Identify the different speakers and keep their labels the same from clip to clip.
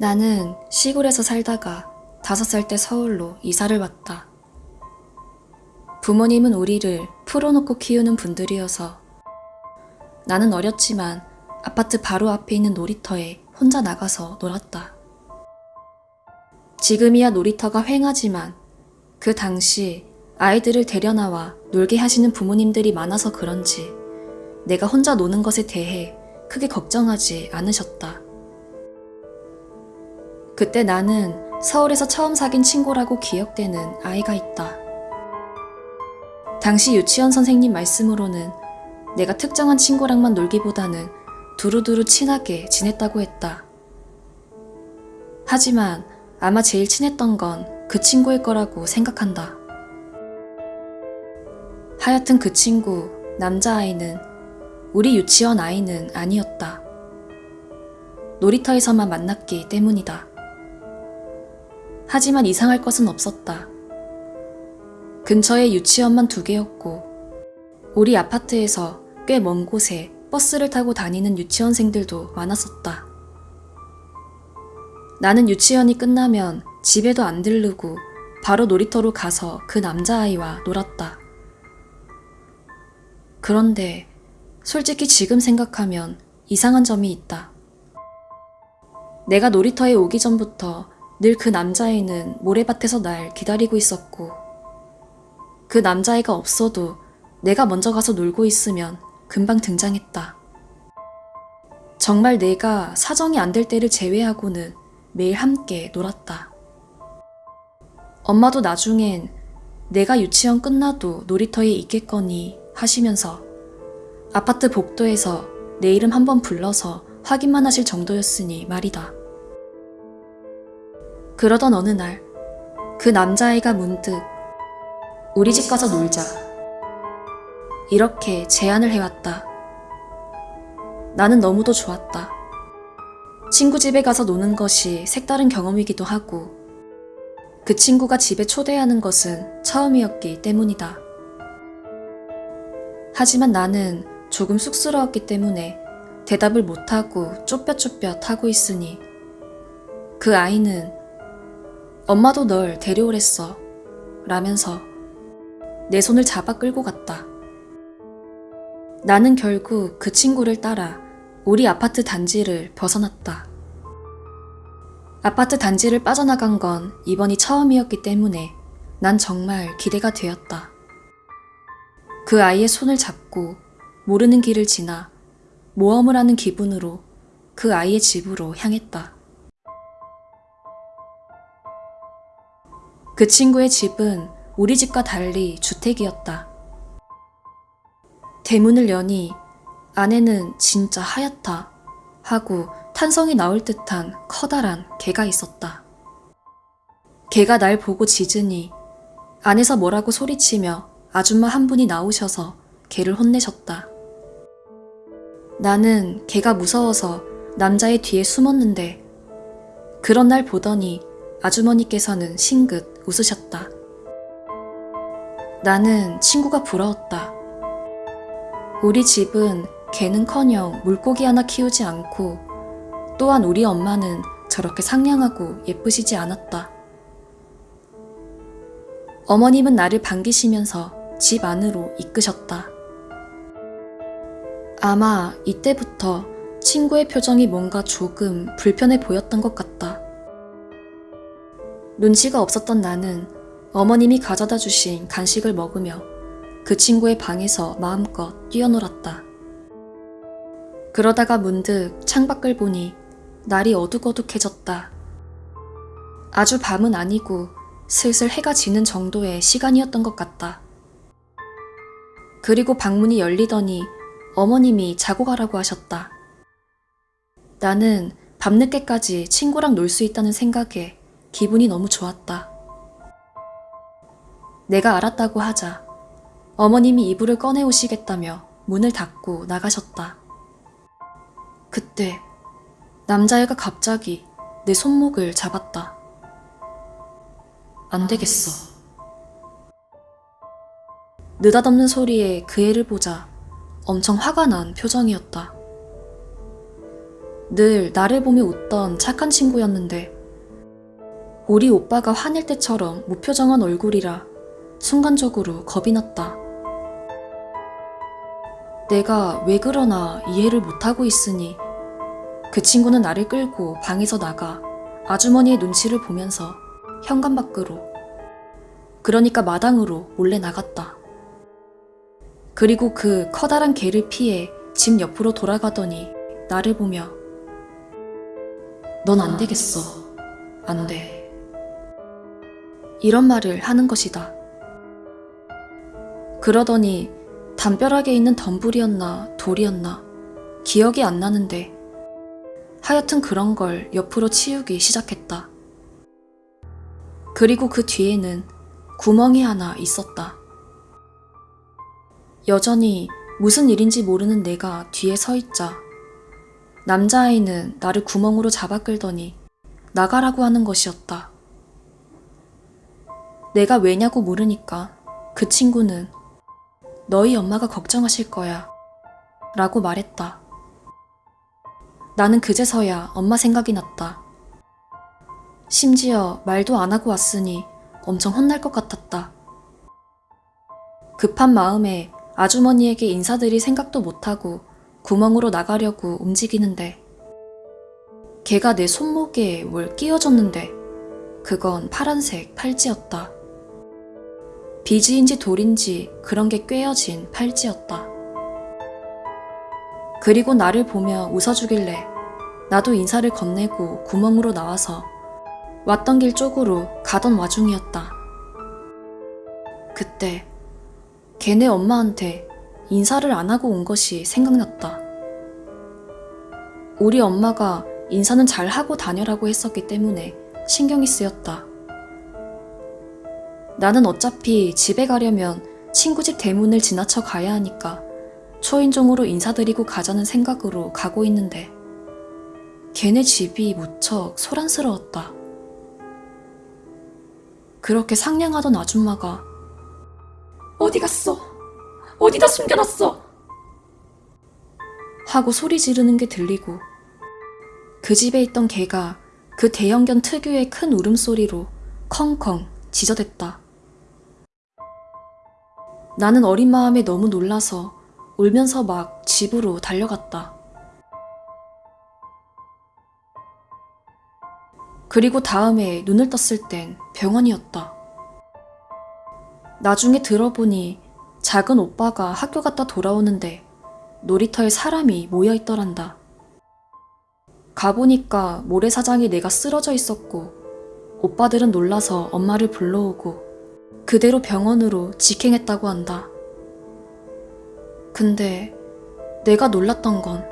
Speaker 1: 나는 시골에서 살다가 다섯 살 때 서울로 이사를 왔다. 부모님은 우리를 풀어놓고 키우는 분들이어서 나는 어렸지만 아파트 바로 앞에 있는 놀이터에 혼자 나가서 놀았다. 지금이야 놀이터가 횡하지만 그 당시 아이들을 데려나와 놀게 하시는 부모님들이 많아서 그런지 내가 혼자 노는 것에 대해 크게 걱정하지 않으셨다. 그때 나는 서울에서 처음 사귄 친구라고 기억되는 아이가 있다. 당시 유치원 선생님 말씀으로는 내가 특정한 친구랑만 놀기보다는 두루두루 친하게 지냈다고 했다. 하지만 아마 제일 친했던 건 그 친구일 거라고 생각한다. 하여튼 그 친구, 남자아이는 우리 유치원 아이는 아니었다. 놀이터에서만 만났기 때문이다. 하지만 이상할 것은 없었다. 근처에 유치원만 두 개였고, 우리 아파트에서 꽤 먼 곳에 버스를 타고 다니는 유치원생들도 많았었다. 나는 유치원이 끝나면 집에도 안 들르고 바로 놀이터로 가서 그 남자아이와 놀았다. 그런데 솔직히 지금 생각하면 이상한 점이 있다. 내가 놀이터에 오기 전부터 늘 그 남자애는 모래밭에서 날 기다리고 있었고, 그 남자애가 없어도 내가 먼저 가서 놀고 있으면 금방 등장했다. 정말 내가 사정이 안 될 때를 제외하고는 매일 함께 놀았다. 엄마도 나중엔 내가 유치원 끝나도 놀이터에 있겠거니 하시면서 아파트 복도에서 내 이름 한번 불러서 확인만 하실 정도였으니 말이다. 그러던 어느 날, 그 남자아이가 문득 우리 집 가서 놀자. 이렇게 제안을 해왔다. 나는 너무도 좋았다. 친구 집에 가서 노는 것이 색다른 경험이기도 하고, 그 친구가 집에 초대하는 것은 처음이었기 때문이다. 하지만 나는 조금 쑥스러웠기 때문에 대답을 못하고 쫓볕쫓볕 하고 있으니 그 아이는 엄마도 널 데려오랬어 라면서 내 손을 잡아 끌고 갔다. 나는 결국 그 친구를 따라 우리 아파트 단지를 벗어났다. 아파트 단지를 빠져나간 건 이번이 처음이었기 때문에 난 정말 기대가 되었다. 그 아이의 손을 잡고 모르는 길을 지나 모험을 하는 기분으로 그 아이의 집으로 향했다. 그 친구의 집은 우리 집과 달리 주택이었다. 대문을 여니 안에는 진짜 하얗다 하고 탄성이 나올 듯한 커다란 개가 있었다. 개가 날 보고 짖으니 안에서 뭐라고 소리치며 아줌마 한 분이 나오셔서 개를 혼내셨다. 나는 개가 무서워서 남자의 뒤에 숨었는데 그런 날 보더니 아주머니께서는 싱긋 웃으셨다. 나는 친구가 부러웠다. 우리 집은 개는커녕 물고기 하나 키우지 않고 또한 우리 엄마는 저렇게 상냥하고 예쁘시지 않았다. 어머님은 나를 반기시면서 집 안으로 이끄셨다. 아마 이때부터 친구의 표정이 뭔가 조금 불편해 보였던 것 같다. 눈치가 없었던 나는 어머님이 가져다 주신 간식을 먹으며 그 친구의 방에서 마음껏 뛰어놀았다. 그러다가 문득 창밖을 보니 날이 어둑어둑해졌다. 아주 밤은 아니고 슬슬 해가 지는 정도의 시간이었던 것 같다. 그리고 방문이 열리더니 어머님이 자고 가라고 하셨다. 나는 밤늦게까지 친구랑 놀 수 있다는 생각에 기분이 너무 좋았다. 내가 알았다고 하자 어머님이 이불을 꺼내오시겠다며 문을 닫고 나가셨다. 그때 남자애가 갑자기 내 손목을 잡았다. 안 되겠어. 느닷없는 소리에 그 애를 보자 엄청 화가 난 표정이었다. 늘 나를 보며 웃던 착한 친구였는데 우리 오빠가 화낼 때처럼 무표정한 얼굴이라 순간적으로 겁이 났다. 내가 왜 그러나 이해를 못하고 있으니 그 친구는 나를 끌고 방에서 나가 아주머니의 눈치를 보면서 현관 밖으로 그러니까 마당으로 몰래 나갔다. 그리고 그 커다란 개를 피해 집 옆으로 돌아가더니 나를 보며 넌 안 되겠어. 안 돼. 이런 말을 하는 것이다. 그러더니 담벼락에 있는 덤불이었나 돌이었나 기억이 안 나는데 하여튼 그런 걸 옆으로 치우기 시작했다. 그리고 그 뒤에는 구멍이 하나 있었다. 여전히 무슨 일인지 모르는 내가 뒤에 서 있자 남자아이는 나를 구멍으로 잡아 끌더니 나가라고 하는 것이었다. 내가 왜냐고 물으니까 그 친구는 너희 엄마가 걱정하실 거야 라고 말했다. 나는 그제서야 엄마 생각이 났다. 심지어 말도 안 하고 왔으니 엄청 혼날 것 같았다. 급한 마음에 아주머니에게 인사드릴 생각도 못하고 구멍으로 나가려고 움직이는데 걔가 내 손목에 뭘 끼워줬는데 그건 파란색 팔찌였다. 비지인지 돌인지 그런 게 꿰어진 팔찌였다. 그리고 나를 보며 웃어주길래 나도 인사를 건네고 구멍으로 나와서 왔던 길 쪽으로 가던 와중이었다. 그때 걔네 엄마한테 인사를 안 하고 온 것이 생각났다. 우리 엄마가 인사는 잘 하고 다녀라고 했었기 때문에 신경이 쓰였다. 나는 어차피 집에 가려면 친구 집 대문을 지나쳐 가야 하니까 초인종으로 인사드리고 가자는 생각으로 가고 있는데 걔네 집이 무척 소란스러웠다. 그렇게 상냥하던 아줌마가
Speaker 2: 어디 갔어? 어디다 숨겨놨어?
Speaker 1: 하고 소리 지르는 게 들리고 그 집에 있던 개가 그 대형견 특유의 큰 울음소리로 컹컹 짖어댔다. 나는 어린 마음에 너무 놀라서 울면서 막 집으로 달려갔다. 그리고 다음에 눈을 떴을 땐 병원이었다. 나중에 들어보니 작은 오빠가 학교 갔다 돌아오는데 놀이터에 사람이 모여 있더란다. 가보니까 모래사장에 내가 쓰러져 있었고 오빠들은 놀라서 엄마를 불러오고 그대로 병원으로 직행했다고 한다. 근데 내가 놀랐던 건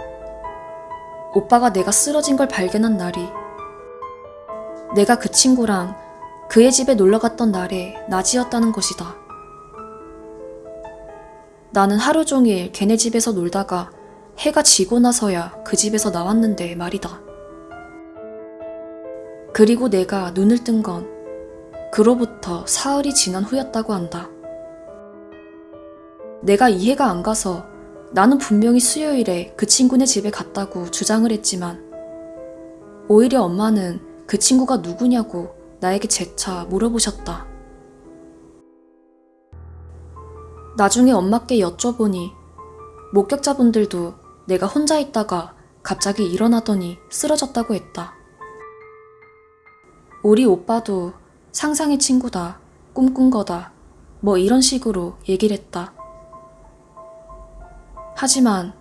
Speaker 1: 오빠가 내가 쓰러진 걸 발견한 날이 내가 그 친구랑 그의 집에 놀러 갔던 날의 낮이었다는 것이다. 나는 하루 종일 걔네 집에서 놀다가 해가 지고 나서야 그 집에서 나왔는데 말이다. 그리고 내가 눈을 뜬 건 그로부터 사흘이 지난 후였다고 한다. 내가 이해가 안 가서 나는 분명히 수요일에 그 친구네 집에 갔다고 주장을 했지만 오히려 엄마는 그 친구가 누구냐고 나에게 재차 물어보셨다. 나중에 엄마께 여쭤보니 목격자분들도 내가 혼자 있다가 갑자기 일어나더니 쓰러졌다고 했다. 우리 오빠도 상상의 친구다, 꿈꾼 거다, 뭐 이런 식으로 얘기를 했다. 하지만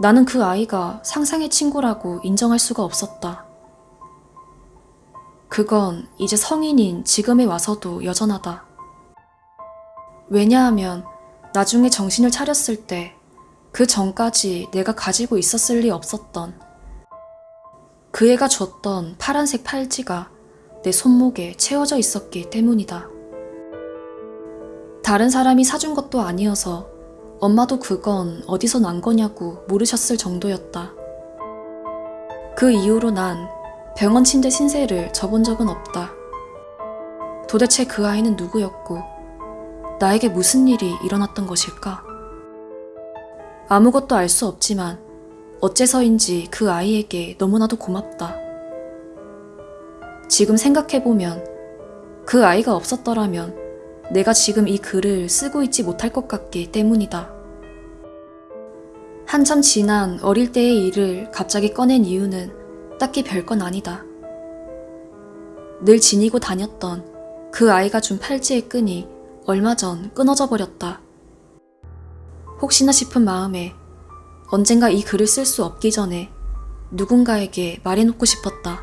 Speaker 1: 나는 그 아이가 상상의 친구라고 인정할 수가 없었다. 그건 이제 성인인 지금에 와서도 여전하다. 왜냐하면 나중에 정신을 차렸을 때 그 전까지 내가 가지고 있었을 리 없었던 그 애가 줬던 파란색 팔찌가 내 손목에 채워져 있었기 때문이다. 다른 사람이 사준 것도 아니어서 엄마도 그건 어디서 난 거냐고 물으셨을 정도였다. 그 이후로 난 병원 침대 신세를 져본 적은 없다. 도대체 그 아이는 누구였고, 나에게 무슨 일이 일어났던 것일까? 아무것도 알 수 없지만, 어째서인지 그 아이에게 너무나도 고맙다. 지금 생각해보면 그 아이가 없었더라면 내가 지금 이 글을 쓰고 있지 못할 것 같기 때문이다. 한참 지난 어릴 때의 일을 갑자기 꺼낸 이유는 딱히 별건 아니다. 늘 지니고 다녔던 그 아이가 준 팔찌의 끈이 얼마 전 끊어져 버렸다. 혹시나 싶은 마음에 언젠가 이 글을 쓸 수 없기 전에 누군가에게 말해놓고 싶었다.